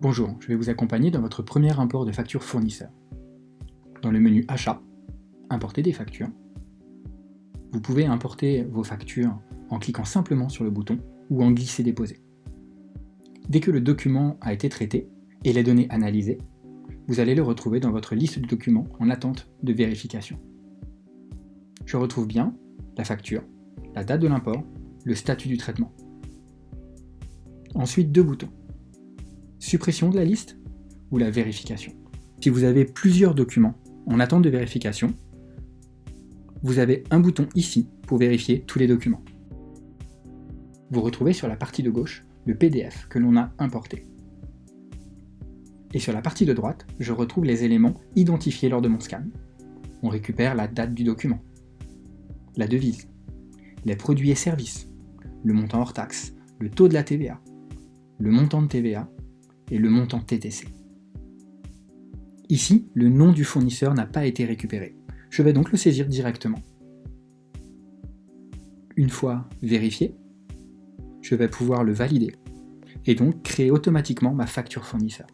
Bonjour, je vais vous accompagner dans votre premier import de facture fournisseur. Dans le menu Achat, Importer des factures, vous pouvez importer vos factures en cliquant simplement sur le bouton ou en glisser-déposer. Dès que le document a été traité et les données analysées, vous allez le retrouver dans votre liste de documents en attente de vérification. Je retrouve bien la facture, la date de l'import, le statut du traitement. Ensuite, deux boutons. Suppression de la liste ou la vérification. Si vous avez plusieurs documents en attente de vérification, vous avez un bouton ici pour vérifier tous les documents. Vous retrouvez sur la partie de gauche le PDF que l'on a importé. Et sur la partie de droite, je retrouve les éléments identifiés lors de mon scan. On récupère la date du document, la devise, les produits et services, le montant hors taxe, le taux de la TVA, le montant de TVA et le montant TTC. Ici, le nom du fournisseur n'a pas été récupéré. Je vais donc le saisir directement. Une fois vérifié, je vais pouvoir le valider et donc créer automatiquement ma facture fournisseur.